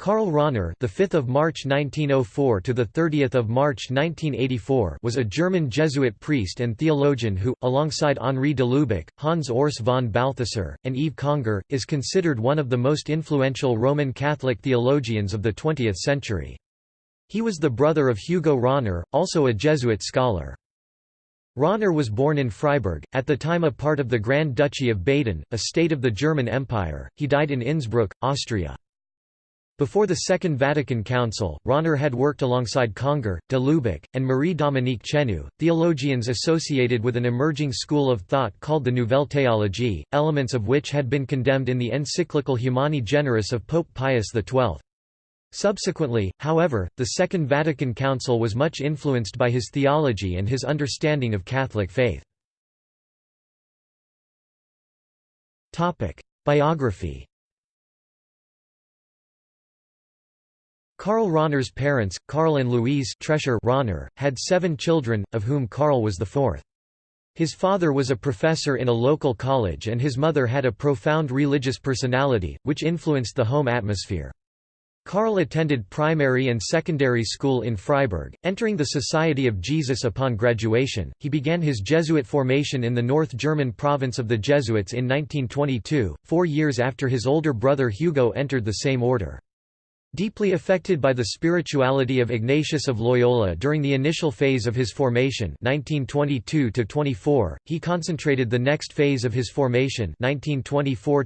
Karl Rahner, the 5th of March 1904 to the 30th of March 1984, was a German Jesuit priest and theologian who, alongside Henri de Lubac, Hans Urs von Balthasar, and Yves Congar, is considered one of the most influential Roman Catholic theologians of the 20th century. He was the brother of Hugo Rahner, also a Jesuit scholar. Rahner was born in Freiburg, at the time a part of the Grand Duchy of Baden, a state of the German Empire. He died in Innsbruck, Austria. Before the Second Vatican Council, Rahner had worked alongside Congar, de Lubac, and Marie-Dominique Chenu, theologians associated with an emerging school of thought called the Nouvelle Théologie, elements of which had been condemned in the encyclical Humani Generis of Pope Pius XII. Subsequently, however, the Second Vatican Council was much influenced by his theology and his understanding of Catholic faith. Biography Karl Rahner's parents, Karl and Louise Trescher Rahner, had seven children, of whom Karl was the fourth. His father was a professor in a local college and his mother had a profound religious personality, which influenced the home atmosphere. Karl attended primary and secondary school in Freiburg, entering the Society of Jesus upon graduation. He began his Jesuit formation in the North German province of the Jesuits in 1922, four years after his older brother Hugo entered the same order. Deeply affected by the spirituality of Ignatius of Loyola during the initial phase of his formation 1922 he concentrated the next phase of his formation 1924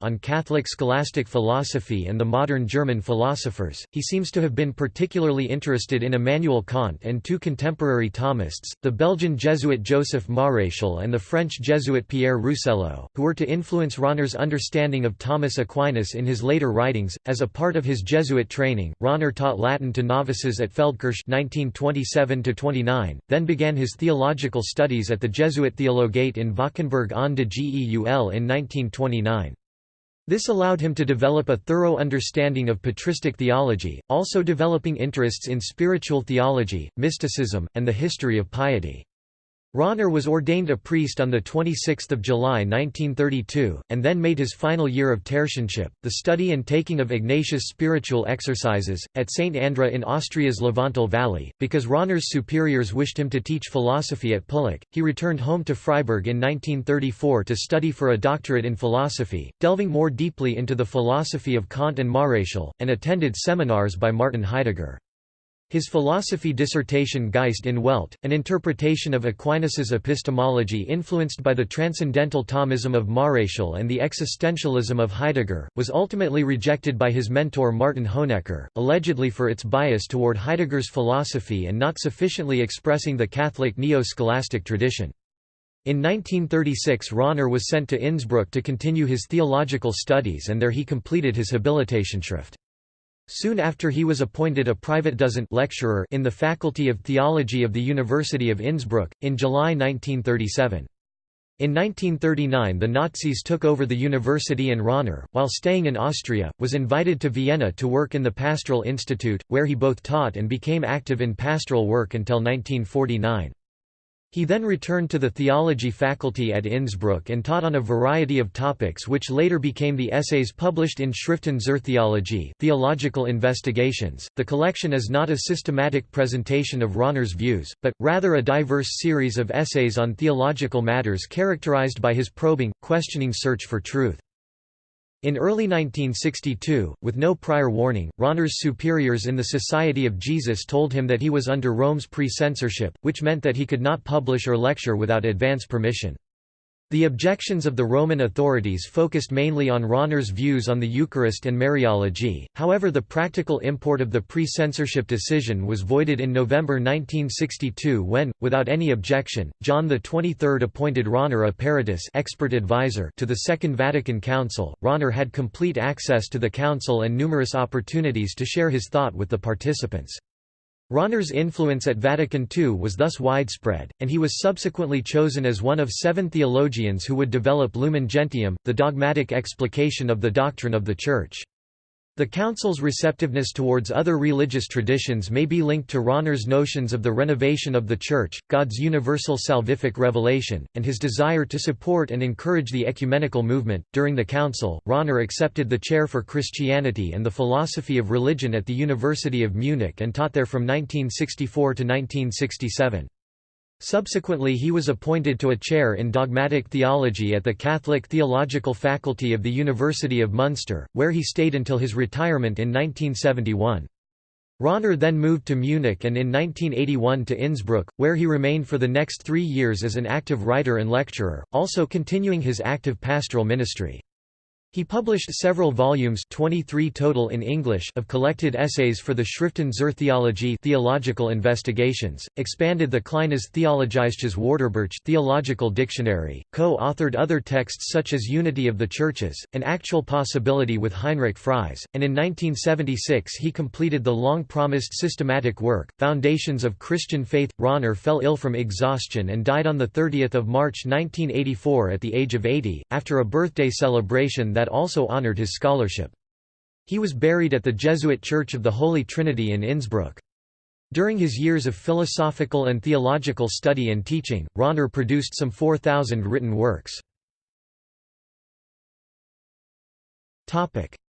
on Catholic scholastic philosophy and the modern German philosophers. He seems to have been particularly interested in Immanuel Kant and two contemporary Thomists, the Belgian Jesuit Joseph Maréchal and the French Jesuit Pierre Rousselot, who were to influence Rahner's understanding of Thomas Aquinas in his later writings, as a part of his Jesuit training, Rahner taught Latin to novices at Feldkirch (1927–29), then began his theological studies at the Jesuit Theologate in Valkenburg aan de Geul in 1929. This allowed him to develop a thorough understanding of patristic theology, also developing interests in spiritual theology, mysticism, and the history of piety. Rahner was ordained a priest on 26 July 1932, and then made his final year of tertianship, the study and taking of Ignatius' spiritual exercises, at St. Andra in Austria's Lavanttal Valley. Because Rahner's superiors wished him to teach philosophy at Pullach, he returned home to Freiburg in 1934 to study for a doctorate in philosophy, delving more deeply into the philosophy of Kant and Maréchal, and attended seminars by Martin Heidegger. His philosophy dissertation Geist in Welt, an interpretation of Aquinas's epistemology influenced by the transcendental Thomism of Maréchal and the existentialism of Heidegger, was ultimately rejected by his mentor Martin Honecker, allegedly for its bias toward Heidegger's philosophy and not sufficiently expressing the Catholic neo-scholastic tradition. In 1936 Rahner was sent to Innsbruck to continue his theological studies and there he completed his habilitationsschrift. Soon after he was appointed a Privatdozent lecturer in the Faculty of Theology of the University of Innsbruck, in July 1937. In 1939 the Nazis took over the university and Rahner, while staying in Austria, was invited to Vienna to work in the Pastoral Institute, where he both taught and became active in pastoral work until 1949. He then returned to the theology faculty at Innsbruck and taught on a variety of topics which later became the essays published in Schriften zur Theologie Theological Investigations. The collection is not a systematic presentation of Rahner's views, but, rather a diverse series of essays on theological matters characterized by his probing, questioning search for truth. In early 1962, with no prior warning, Rahner's superiors in the Society of Jesus told him that he was under Rome's pre-censorship, which meant that he could not publish or lecture without advance permission. The objections of the Roman authorities focused mainly on Rahner's views on the Eucharist and Mariology, however the practical import of the pre-censorship decision was voided in November 1962 when, without any objection, John XXIII appointed Rahner a peritus expert advisor to the Second Vatican Council. Rahner had complete access to the council and numerous opportunities to share his thought with the participants. Rahner's influence at Vatican II was thus widespread, and he was subsequently chosen as one of seven theologians who would develop Lumen Gentium, the dogmatic explication of the doctrine of the Church. The Council's receptiveness towards other religious traditions may be linked to Rahner's notions of the renovation of the Church, God's universal salvific revelation, and his desire to support and encourage the ecumenical movement. During the Council, Rahner accepted the chair for Christianity and the philosophy of religion at the University of Munich and taught there from 1964 to 1967. Subsequently he was appointed to a chair in dogmatic theology at the Catholic Theological Faculty of the University of Munster, where he stayed until his retirement in 1971. Rahner then moved to Munich and in 1981 to Innsbruck, where he remained for the next three years as an active writer and lecturer, also continuing his active pastoral ministry. He published several volumes 23 total in English of collected essays for the Schriften zur Theologie theological investigations, expanded the Kleines Theologisches Wörterbuch theological dictionary, co-authored other texts such as Unity of the Churches, An Actual Possibility with Heinrich Fries, and in 1976 he completed the long-promised systematic work, Foundations of Christian Faith. Rahner fell ill from exhaustion and died on 30 March 1984 at the age of 80, after a birthday celebration that that also honored his scholarship. He was buried at the Jesuit Church of the Holy Trinity in Innsbruck. During his years of philosophical and theological study and teaching, Rahner produced some 4,000 written works.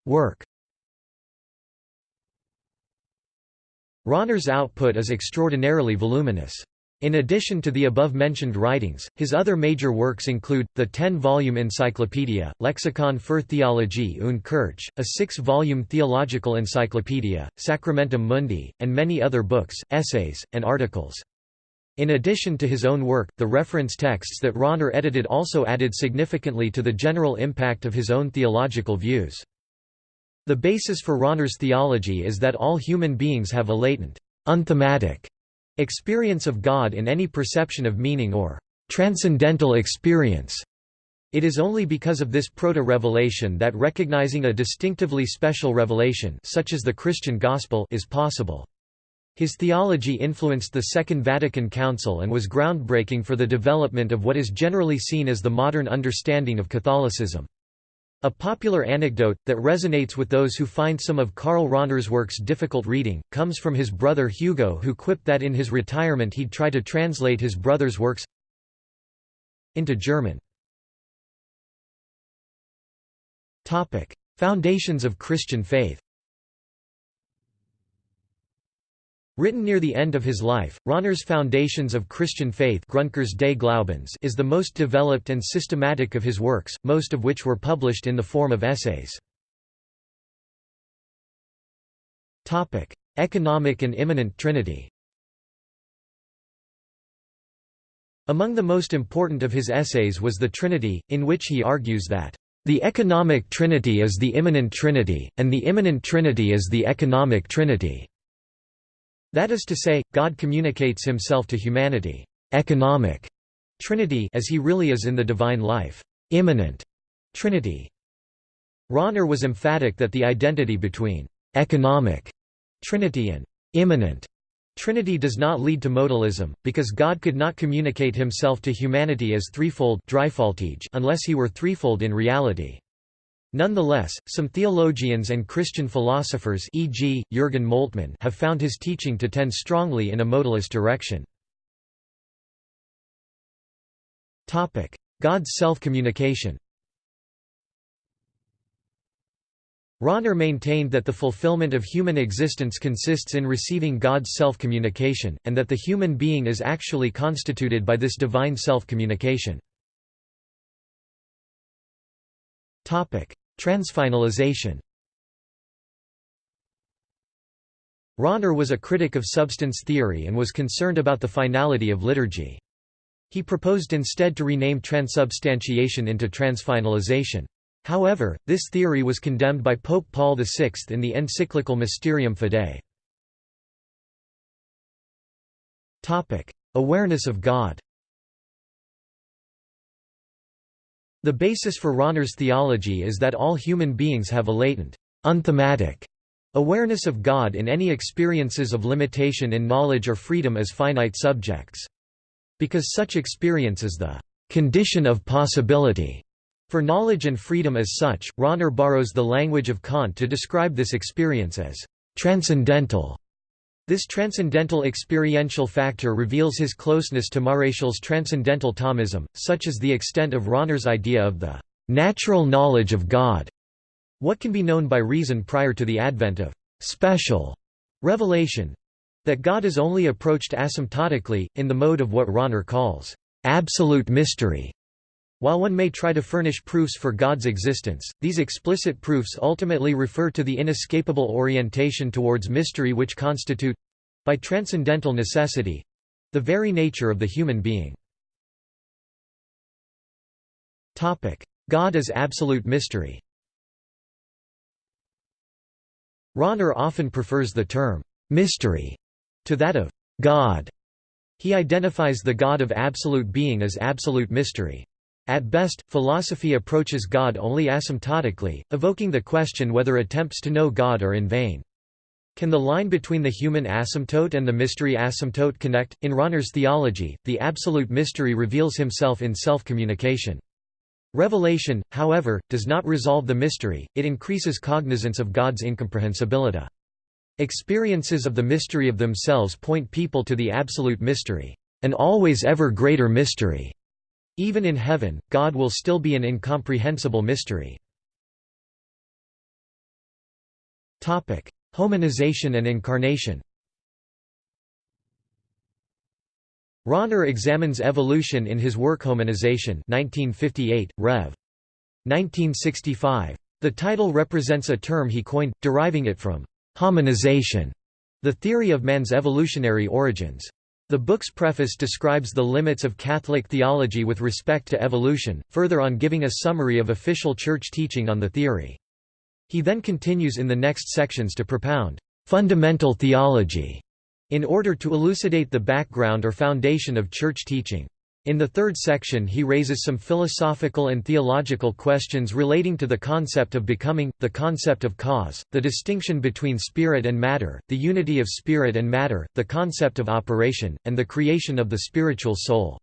Work Rahner's output is extraordinarily voluminous. In addition to the above-mentioned writings, his other major works include, the ten-volume Encyclopedia, Lexikon für Theologie und Kirche, a six-volume theological encyclopedia, Sacramentum Mundi, and many other books, essays, and articles. In addition to his own work, the reference texts that Rahner edited also added significantly to the general impact of his own theological views. The basis for Rahner's theology is that all human beings have a latent, unthematic Experience of God in any perception of meaning or transcendental experience. It is only because of this proto-revelation that recognizing a distinctively special revelation such as the Christian gospel is possible. His theology influenced the Second Vatican Council and was groundbreaking for the development of what is generally seen as the modern understanding of Catholicism. A popular anecdote, that resonates with those who find some of Karl Rahner's works difficult reading, comes from his brother Hugo who quipped that in his retirement he'd try to translate his brother's works into German. Foundations of Christian faith Written near the end of his life, Rahner's Foundations of Christian Faith is the most developed and systematic of his works, most of which were published in the form of essays. Economic and immanent Trinity Among the most important of his essays was The Trinity, in which he argues that, "...the economic trinity is the immanent trinity, and the immanent trinity is the economic trinity." That is to say, God communicates himself to humanity economic Trinity as he really is in the divine life immanent Trinity. Rahner was emphatic that the identity between economic Trinity and immanent Trinity does not lead to modalism, because God could not communicate himself to humanity as threefold unless he were threefold in reality. Nonetheless, some theologians and Christian philosophers e.g., Jürgen Moltmann have found his teaching to tend strongly in a modalist direction. God's self-communication Rahner maintained that the fulfillment of human existence consists in receiving God's self-communication, and that the human being is actually constituted by this divine self-communication. Transfinalization Rahner was a critic of substance theory and was concerned about the finality of liturgy. He proposed instead to rename transubstantiation into transfinalization. However, this theory was condemned by Pope Paul VI in the encyclical Mysterium Fidei. Awareness of God The basis for Rahner's theology is that all human beings have a latent, unthematic awareness of God in any experiences of limitation in knowledge or freedom as finite subjects. Because such experience is the condition of possibility For knowledge and freedom as such, Rahner borrows the language of Kant to describe this experience as transcendental. This transcendental experiential factor reveals his closeness to Maréchal's transcendental Thomism, such as the extent of Rahner's idea of the natural knowledge of God. What can be known by reason prior to the advent of special revelation? That God is only approached asymptotically, in the mode of what Rahner calls absolute mystery. While one may try to furnish proofs for God's existence, these explicit proofs ultimately refer to the inescapable orientation towards mystery which constitute—by transcendental necessity—the very nature of the human being. God as absolute mystery Rahner often prefers the term «mystery» to that of «God». He identifies the God of absolute being as absolute mystery. At best, philosophy approaches God only asymptotically, evoking the question whether attempts to know God are in vain. Can the line between the human asymptote and the mystery asymptote connect? In Rahner's theology, the absolute mystery reveals himself in self-communication. Revelation, however, does not resolve the mystery, it increases cognizance of God's incomprehensibility. Experiences of the mystery of themselves point people to the absolute mystery, an always ever greater mystery. Even in heaven, God will still be an incomprehensible mystery. Hominization and incarnation Rahner examines evolution in his work Hominization 1958, Rev. 1965. The title represents a term he coined, deriving it from «hominization», the theory of man's evolutionary origins. The book's preface describes the limits of Catholic theology with respect to evolution, further on giving a summary of official church teaching on the theory. He then continues in the next sections to propound fundamental theology in order to elucidate the background or foundation of church teaching. In the third section he raises some philosophical and theological questions relating to the concept of becoming, the concept of cause, the distinction between spirit and matter, the unity of spirit and matter, the concept of operation, and the creation of the spiritual soul.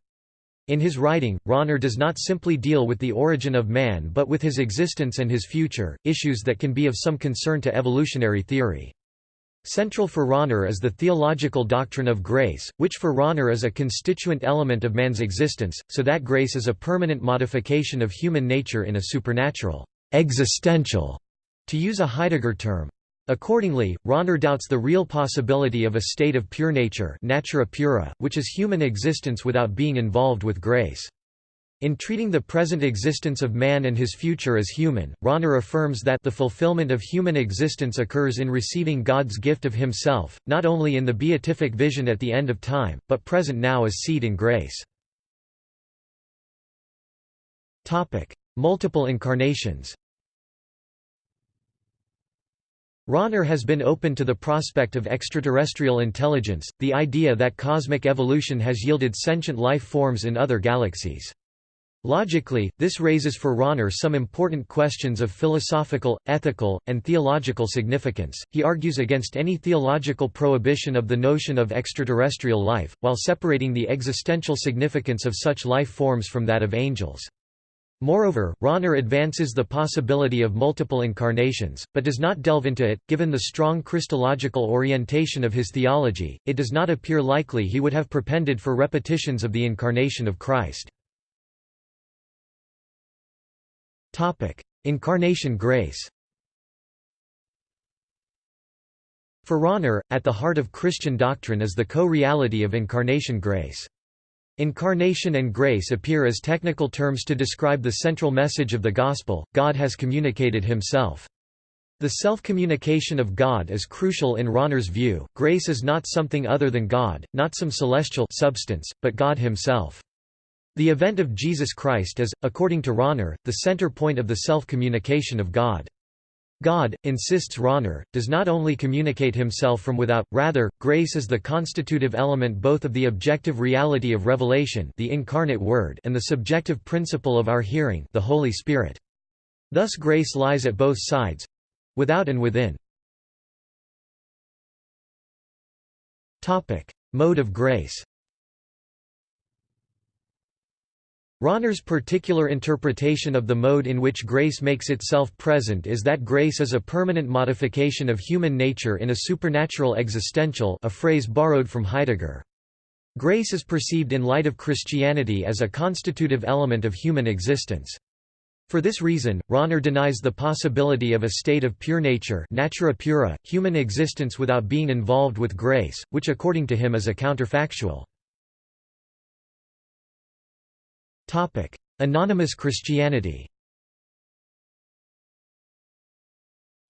In his writing, Rahner does not simply deal with the origin of man but with his existence and his future, issues that can be of some concern to evolutionary theory. Central for Rahner is the theological doctrine of grace, which for Rahner is a constituent element of man's existence, so that grace is a permanent modification of human nature in a supernatural, existential, to use a Heidegger term. Accordingly, Rahner doubts the real possibility of a state of pure nature natura pura, which is human existence without being involved with grace. In treating the present existence of man and his future as human, Rahner affirms that the fulfillment of human existence occurs in receiving God's gift of himself, not only in the beatific vision at the end of time, but present now as seed in grace. Multiple incarnations Rahner has been open to the prospect of extraterrestrial intelligence, the idea that cosmic evolution has yielded sentient life forms in other galaxies. Logically, this raises for Rahner some important questions of philosophical, ethical, and theological significance. He argues against any theological prohibition of the notion of extraterrestrial life, while separating the existential significance of such life forms from that of angels. Moreover, Rahner advances the possibility of multiple incarnations, but does not delve into it. Given the strong Christological orientation of his theology, it does not appear likely he would have propended for repetitions of the incarnation of Christ. Incarnation grace For Rahner, at the heart of Christian doctrine is the co-reality of incarnation grace. Incarnation and grace appear as technical terms to describe the central message of the Gospel, God has communicated himself. The self-communication of God is crucial in Rahner's view, grace is not something other than God, not some celestial substance, but God himself. The event of Jesus Christ is, according to Rahner, the center point of the self-communication of God. God, insists Rahner, does not only communicate himself from without, rather, grace is the constitutive element both of the objective reality of revelation the incarnate Word and the subjective principle of our hearing the Holy Spirit. Thus grace lies at both sides—without and within. Mode of grace Rahner's particular interpretation of the mode in which grace makes itself present is that grace is a permanent modification of human nature in a supernatural existential a phrase borrowed from Heidegger. Grace is perceived in light of Christianity as a constitutive element of human existence. For this reason, Rahner denies the possibility of a state of pure nature natura pura, human existence without being involved with grace, which according to him is a counterfactual. Topic: Anonymous Christianity.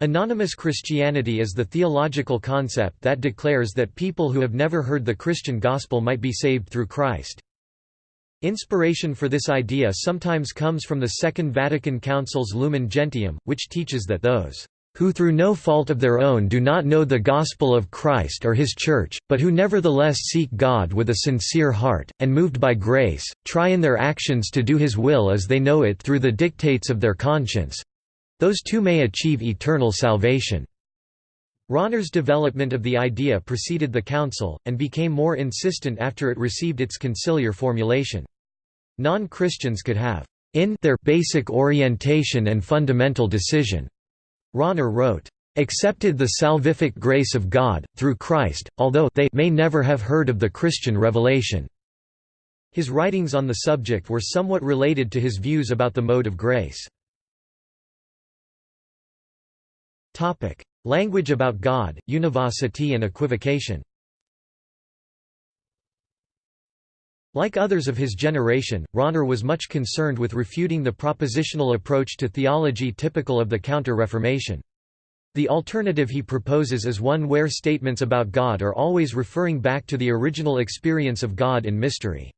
Anonymous Christianity is the theological concept that declares that people who have never heard the Christian gospel might be saved through Christ. Inspiration for this idea sometimes comes from the Second Vatican Council's Lumen Gentium, which teaches that those who through no fault of their own do not know the gospel of Christ or his Church, but who nevertheless seek God with a sincere heart, and moved by grace, try in their actions to do his will as they know it through the dictates of their conscience—those too may achieve eternal salvation." Rahner's development of the idea preceded the Council, and became more insistent after it received its conciliar formulation. Non-Christians could have in their basic orientation and fundamental decision Rahner wrote, "...accepted the salvific grace of God, through Christ, although they may never have heard of the Christian revelation." His writings on the subject were somewhat related to his views about the mode of grace. Language about God, univocity and equivocation Like others of his generation, Rahner was much concerned with refuting the propositional approach to theology typical of the Counter-Reformation. The alternative he proposes is one where statements about God are always referring back to the original experience of God in mystery.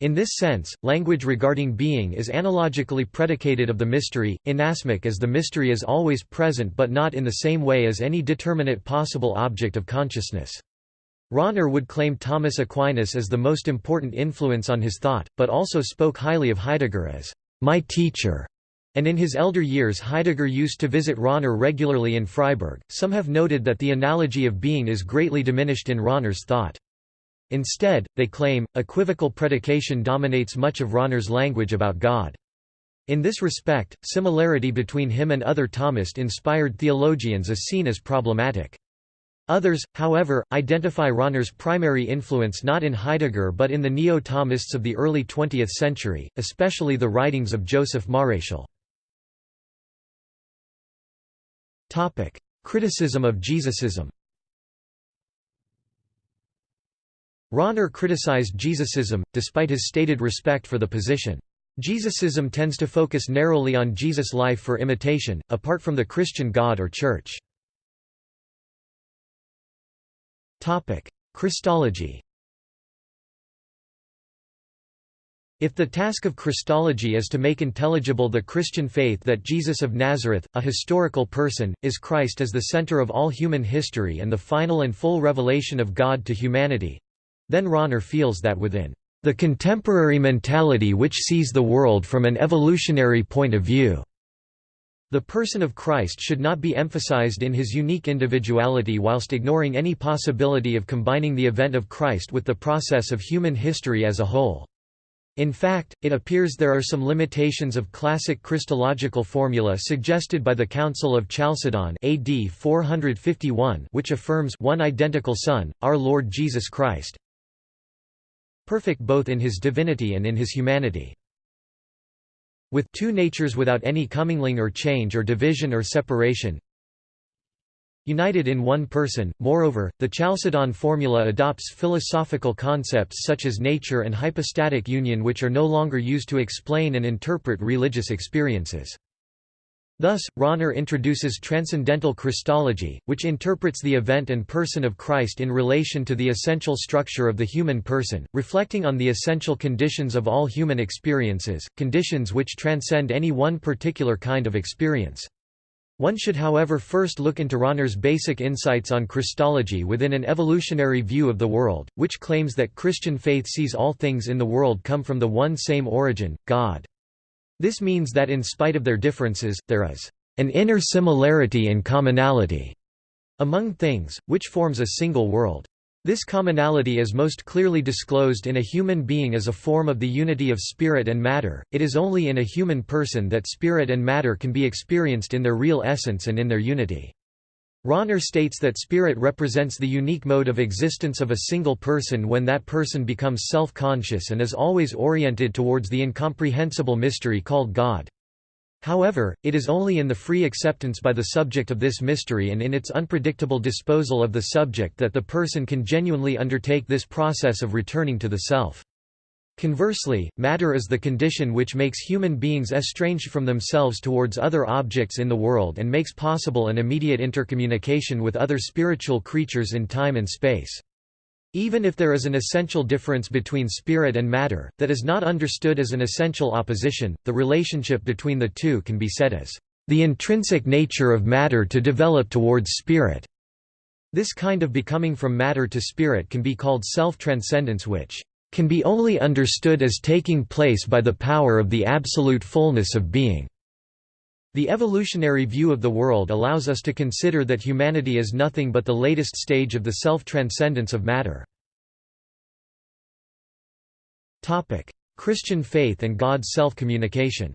In this sense, language regarding being is analogically predicated of the mystery, inasmuch as the mystery is always present but not in the same way as any determinate possible object of consciousness. Rahner would claim Thomas Aquinas as the most important influence on his thought, but also spoke highly of Heidegger as my teacher. And in his elder years Heidegger used to visit Rahner regularly in Freiburg. Some have noted that the analogy of being is greatly diminished in Rahner's thought. Instead, they claim, equivocal predication dominates much of Rahner's language about God. In this respect, similarity between him and other Thomist-inspired theologians is seen as problematic. Others, however, identify Rahner's primary influence not in Heidegger but in the Neo-Thomists of the early 20th century, especially the writings of Joseph Maréchal. Criticism of Jesusism Rahner criticized Jesusism, despite his stated respect for the position. Jesusism tends to focus narrowly on Jesus' life for imitation, apart from the Christian God or Church. Christology If the task of Christology is to make intelligible the Christian faith that Jesus of Nazareth, a historical person, is Christ as the center of all human history and the final and full revelation of God to humanity—then Rahner feels that within the contemporary mentality which sees the world from an evolutionary point of view the person of Christ should not be emphasized in his unique individuality whilst ignoring any possibility of combining the event of Christ with the process of human history as a whole. In fact, it appears there are some limitations of classic Christological formula suggested by the Council of Chalcedon AD 451 which affirms one identical Son, our Lord Jesus Christ, perfect both in his divinity and in his humanity with two natures without any commingling or change or division or separation united in one person. Moreover, the Chalcedon formula adopts philosophical concepts such as nature and hypostatic union which are no longer used to explain and interpret religious experiences. Thus, Rahner introduces transcendental Christology, which interprets the event and person of Christ in relation to the essential structure of the human person, reflecting on the essential conditions of all human experiences, conditions which transcend any one particular kind of experience. One should however first look into Rahner's basic insights on Christology within an evolutionary view of the world, which claims that Christian faith sees all things in the world come from the one same origin, God. This means that in spite of their differences, there is an inner similarity and commonality among things, which forms a single world. This commonality is most clearly disclosed in a human being as a form of the unity of spirit and matter, it is only in a human person that spirit and matter can be experienced in their real essence and in their unity. Rahner states that spirit represents the unique mode of existence of a single person when that person becomes self-conscious and is always oriented towards the incomprehensible mystery called God. However, it is only in the free acceptance by the subject of this mystery and in its unpredictable disposal of the subject that the person can genuinely undertake this process of returning to the self. Conversely, matter is the condition which makes human beings estranged from themselves towards other objects in the world and makes possible an immediate intercommunication with other spiritual creatures in time and space. Even if there is an essential difference between spirit and matter, that is not understood as an essential opposition, the relationship between the two can be said as the intrinsic nature of matter to develop towards spirit. This kind of becoming from matter to spirit can be called self-transcendence which can be only understood as taking place by the power of the absolute fullness of being. The evolutionary view of the world allows us to consider that humanity is nothing but the latest stage of the self-transcendence of matter. Christian faith and God's self-communication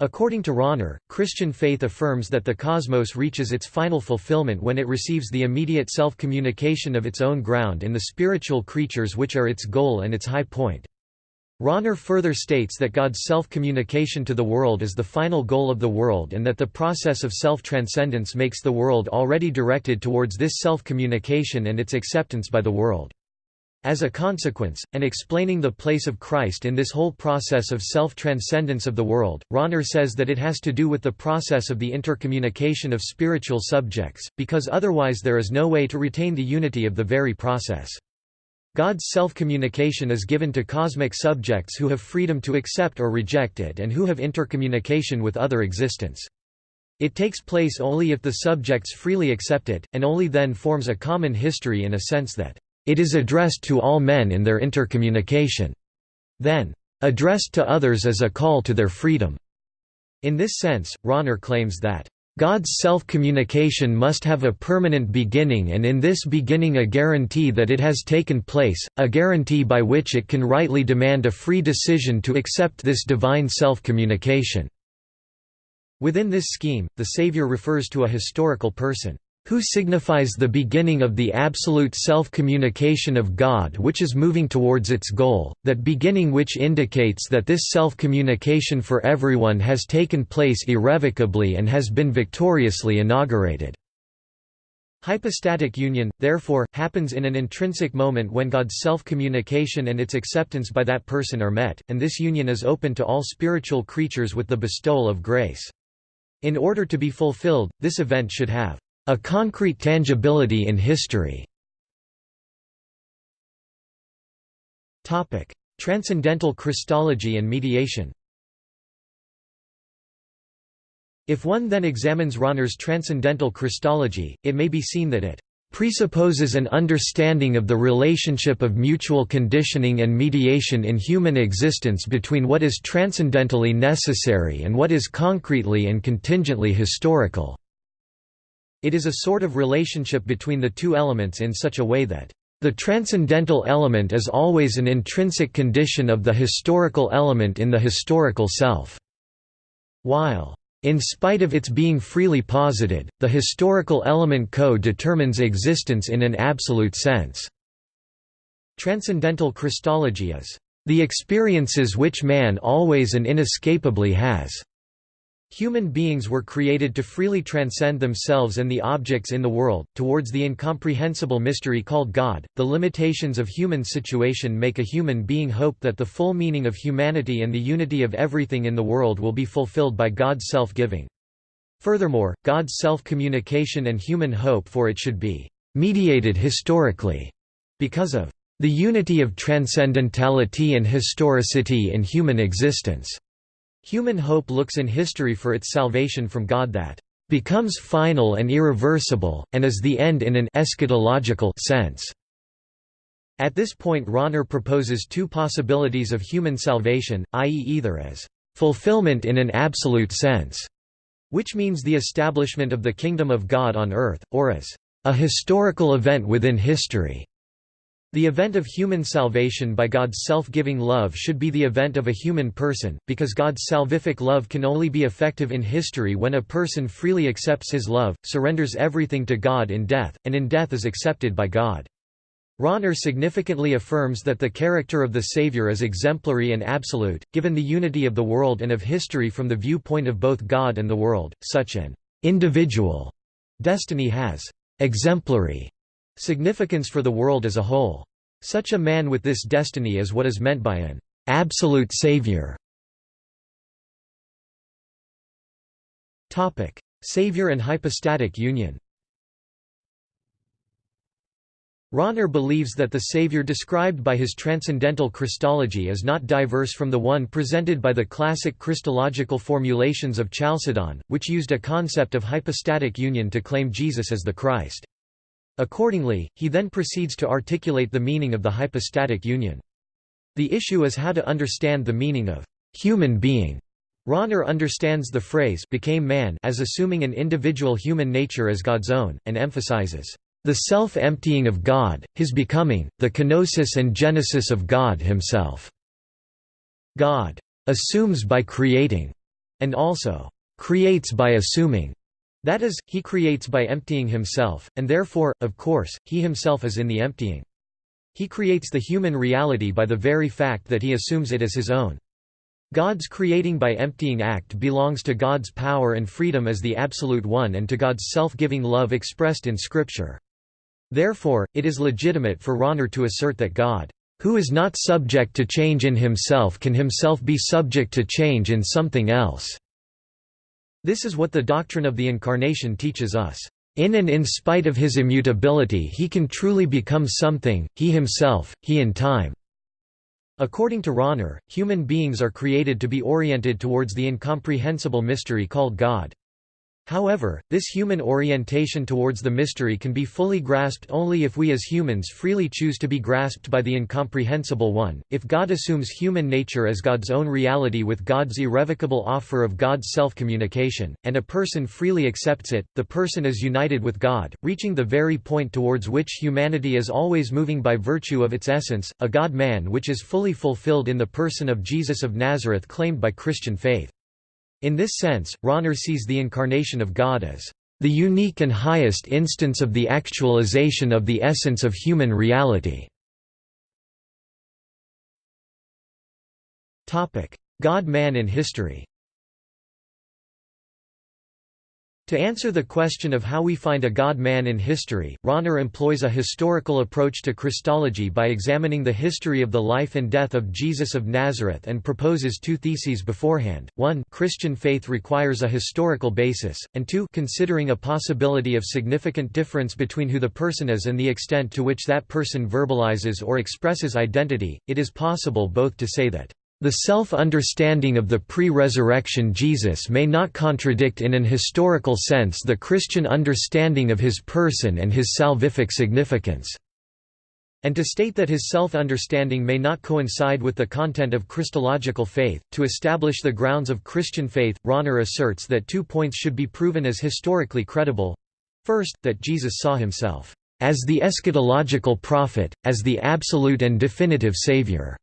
According to Rahner, Christian faith affirms that the cosmos reaches its final fulfillment when it receives the immediate self-communication of its own ground in the spiritual creatures which are its goal and its high point. Rahner further states that God's self-communication to the world is the final goal of the world and that the process of self-transcendence makes the world already directed towards this self-communication and its acceptance by the world. As a consequence, and explaining the place of Christ in this whole process of self-transcendence of the world, Rahner says that it has to do with the process of the intercommunication of spiritual subjects, because otherwise there is no way to retain the unity of the very process. God's self-communication is given to cosmic subjects who have freedom to accept or reject it and who have intercommunication with other existence. It takes place only if the subjects freely accept it, and only then forms a common history in a sense that it is addressed to all men in their intercommunication. Then, addressed to others as a call to their freedom. In this sense, Rahner claims that God's self-communication must have a permanent beginning and in this beginning a guarantee that it has taken place, a guarantee by which it can rightly demand a free decision to accept this divine self-communication." Within this scheme, the Savior refers to a historical person who signifies the beginning of the absolute self-communication of God which is moving towards its goal, that beginning which indicates that this self-communication for everyone has taken place irrevocably and has been victoriously inaugurated. Hypostatic union, therefore, happens in an intrinsic moment when God's self-communication and its acceptance by that person are met, and this union is open to all spiritual creatures with the bestowal of grace. In order to be fulfilled, this event should have a concrete tangibility in history. Transcendental Christology and mediation If one then examines Rahner's transcendental Christology, it may be seen that it presupposes an understanding of the relationship of mutual conditioning and mediation in human existence between what is transcendentally necessary and what is concretely and contingently historical. It is a sort of relationship between the two elements in such a way that the transcendental element is always an intrinsic condition of the historical element in the historical self. While, in spite of its being freely posited, the historical element co-determines existence in an absolute sense. Transcendental Christology is the experiences which man always and inescapably has. Human beings were created to freely transcend themselves and the objects in the world, towards the incomprehensible mystery called God. The limitations of human situation make a human being hope that the full meaning of humanity and the unity of everything in the world will be fulfilled by God's self-giving. Furthermore, God's self-communication and human hope for it should be mediated historically, because of the unity of transcendentality and historicity in human existence. Human hope looks in history for its salvation from God that becomes final and irreversible, and is the end in an eschatological sense. At this point Rahner proposes two possibilities of human salvation, i.e. either as fulfillment in an absolute sense, which means the establishment of the kingdom of God on earth, or as a historical event within history. The event of human salvation by God's self-giving love should be the event of a human person, because God's salvific love can only be effective in history when a person freely accepts his love, surrenders everything to God in death, and in death is accepted by God. Rahner significantly affirms that the character of the Savior is exemplary and absolute, given the unity of the world and of history from the viewpoint of both God and the world, such an individual destiny has exemplary significance for the world as a whole. Such a man with this destiny is what is meant by an absolute Savior. Topic: Savior and hypostatic union Rahner believes that the Savior described by his transcendental Christology is not diverse from the one presented by the classic Christological formulations of Chalcedon, which used a concept of hypostatic union to claim Jesus as the Christ. Accordingly, he then proceeds to articulate the meaning of the hypostatic union. The issue is how to understand the meaning of human being. Rahner understands the phrase became man as assuming an individual human nature as God's own, and emphasizes the self-emptying of God, his becoming, the kenosis and genesis of God himself. God assumes by creating, and also creates by assuming. That is, he creates by emptying himself, and therefore, of course, he himself is in the emptying. He creates the human reality by the very fact that he assumes it as his own. God's creating by emptying act belongs to God's power and freedom as the Absolute One and to God's self-giving love expressed in Scripture. Therefore, it is legitimate for Rahner to assert that God, who is not subject to change in himself can himself be subject to change in something else. This is what the doctrine of the Incarnation teaches us. In and in spite of his immutability he can truly become something, he himself, he in time. According to Rahner, human beings are created to be oriented towards the incomprehensible mystery called God. However, this human orientation towards the mystery can be fully grasped only if we as humans freely choose to be grasped by the incomprehensible one. If God assumes human nature as God's own reality with God's irrevocable offer of God's self-communication, and a person freely accepts it, the person is united with God, reaching the very point towards which humanity is always moving by virtue of its essence, a God-man which is fully fulfilled in the person of Jesus of Nazareth claimed by Christian faith. In this sense, Rahner sees the incarnation of God as the unique and highest instance of the actualization of the essence of human reality. God-man in history To answer the question of how we find a God-man in history, Rahner employs a historical approach to Christology by examining the history of the life and death of Jesus of Nazareth and proposes two theses beforehand, 1 Christian faith requires a historical basis, and 2 considering a possibility of significant difference between who the person is and the extent to which that person verbalizes or expresses identity, it is possible both to say that the self-understanding of the pre-resurrection Jesus may not contradict in an historical sense the Christian understanding of his person and his salvific significance. And to state that his self-understanding may not coincide with the content of Christological faith, to establish the grounds of Christian faith, Rahner asserts that two points should be proven as historically credible. First, that Jesus saw himself as the eschatological prophet, as the absolute and definitive Savior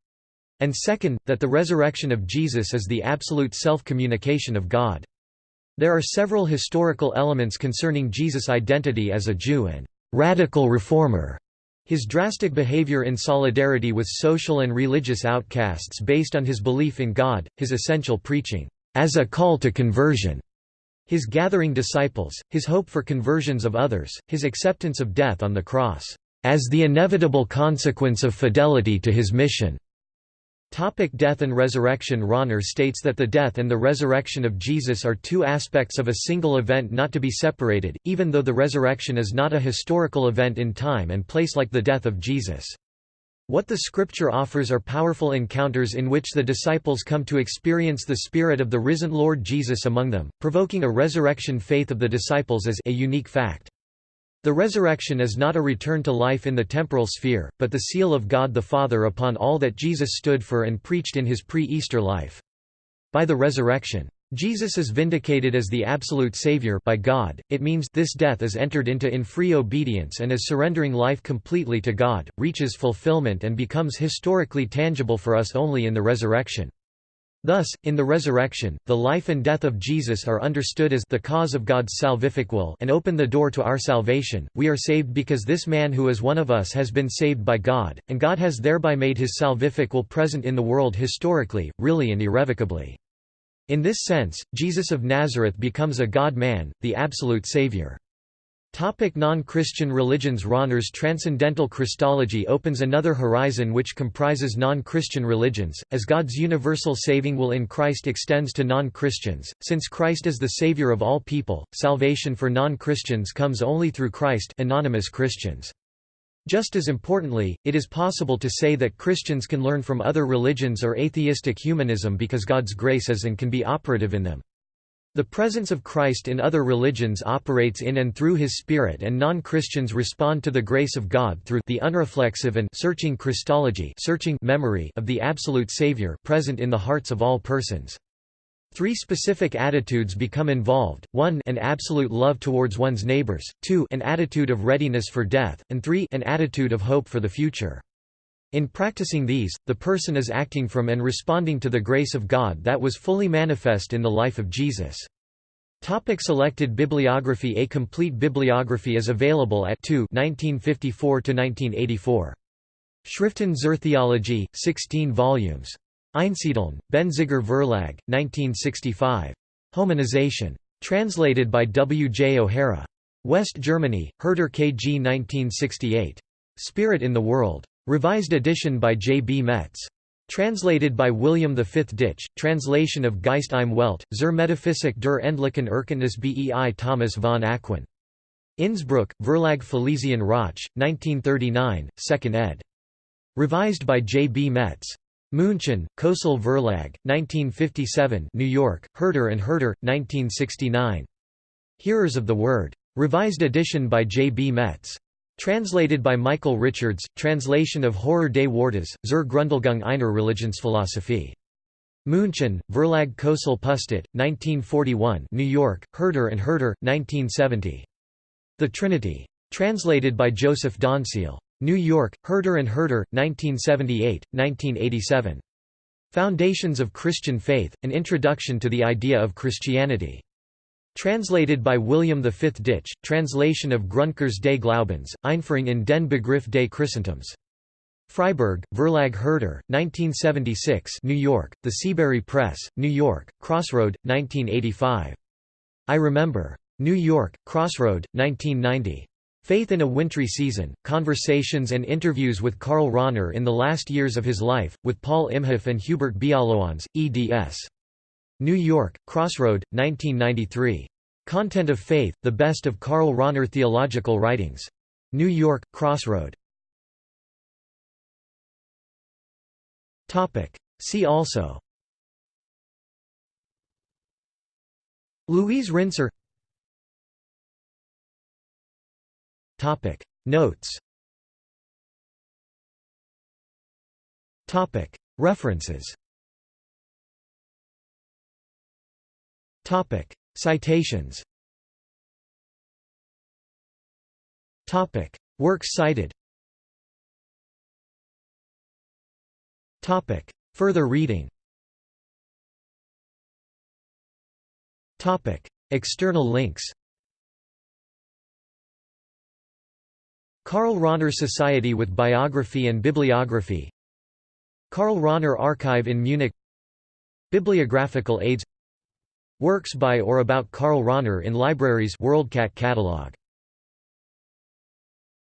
and second, that the resurrection of Jesus is the absolute self-communication of God. There are several historical elements concerning Jesus' identity as a Jew and radical reformer. His drastic behavior in solidarity with social and religious outcasts based on his belief in God, his essential preaching, as a call to conversion, his gathering disciples, his hope for conversions of others, his acceptance of death on the cross, as the inevitable consequence of fidelity to his mission, Topic death and resurrection Rahner states that the death and the resurrection of Jesus are two aspects of a single event not to be separated, even though the resurrection is not a historical event in time and place like the death of Jesus. What the scripture offers are powerful encounters in which the disciples come to experience the spirit of the risen Lord Jesus among them, provoking a resurrection faith of the disciples as a unique fact. The resurrection is not a return to life in the temporal sphere, but the seal of God the Father upon all that Jesus stood for and preached in his pre-Easter life. By the resurrection, Jesus is vindicated as the absolute Savior by God, it means this death is entered into in free obedience and is surrendering life completely to God, reaches fulfillment and becomes historically tangible for us only in the resurrection. Thus, in the resurrection, the life and death of Jesus are understood as the cause of God's salvific will and open the door to our salvation. We are saved because this man who is one of us has been saved by God, and God has thereby made his salvific will present in the world historically, really and irrevocably. In this sense, Jesus of Nazareth becomes a God-man, the absolute Savior. Non-Christian religions Rahner's Transcendental Christology opens another horizon which comprises non-Christian religions, as God's universal saving will in Christ extends to non-Christians. Since Christ is the Savior of all people, salvation for non-Christians comes only through Christ anonymous Christians. Just as importantly, it is possible to say that Christians can learn from other religions or atheistic humanism because God's grace is and can be operative in them. The presence of Christ in other religions operates in and through his Spirit and non-Christians respond to the grace of God through the unreflexive and searching Christology searching memory of the absolute Savior present in the hearts of all persons. Three specific attitudes become involved, 1 an absolute love towards one's neighbors, 2 an attitude of readiness for death, and 3 an attitude of hope for the future. In practicing these, the person is acting from and responding to the grace of God that was fully manifest in the life of Jesus. Topic selected bibliography A complete bibliography is available at 2 1954–1984. Schriften zur Theologie, 16 volumes. Einsiedeln, Benziger Verlag, 1965. Hominization. Translated by W. J. O'Hara. West Germany, Herder KG 1968. Spirit in the World. Revised edition by J. B. Metz. Translated by William V. Dych, translation of Geist im Welt, zur Metaphysik der Endlichen Erkenntnis bei Thomas von Aquin. Innsbruck, Verlag Felizian Rauch, 1939, 2nd ed. Revised by J. B. Metz. München, Kösel Verlag, 1957 New York, Herder and Herder, 1969. Hearers of the Word. Revised edition by J. B. Metz. Translated by Michael Richards, translation of Hörer des Wortes, zur Grundlegung einer Religionsphilosophie. München, Verlag Kösel Pustet, 1941 New York, Herder and Herder, 1970. The Trinity. Translated by Joseph Donceel. New York, Herder and Herder, 1978, 1987. Foundations of Christian Faith, An Introduction to the Idea of Christianity. Translated by William V. Dych, translation of Grundkurs des Glaubens, Einführung in den Begriff des Christentums. Freiburg, Verlag Herder, 1976 New York, The Seabury Press, New York, Crossroad, 1985. I Remember. New York, Crossroad, 1990. Faith in a Wintry Season, Conversations and Interviews with Karl Rahner in the Last Years of His Life, with Paul Imhoff and Hubert Biallowons, eds. New York, Crossroad, 1993. Content of Faith, The Best of Karl Rahner Theological Writings. New York, Crossroad. See also. Luise Rinser. Topic. Notes. Topic. References Topic. Citations. Topic. Works cited. Topic. Further reading. Topic. External links. Karl Rahner Society with Biography and Bibliography. Karl Rahner Archive in Munich. Bibliographical aids Works by or about Karl Rahner in libraries WorldCat catalog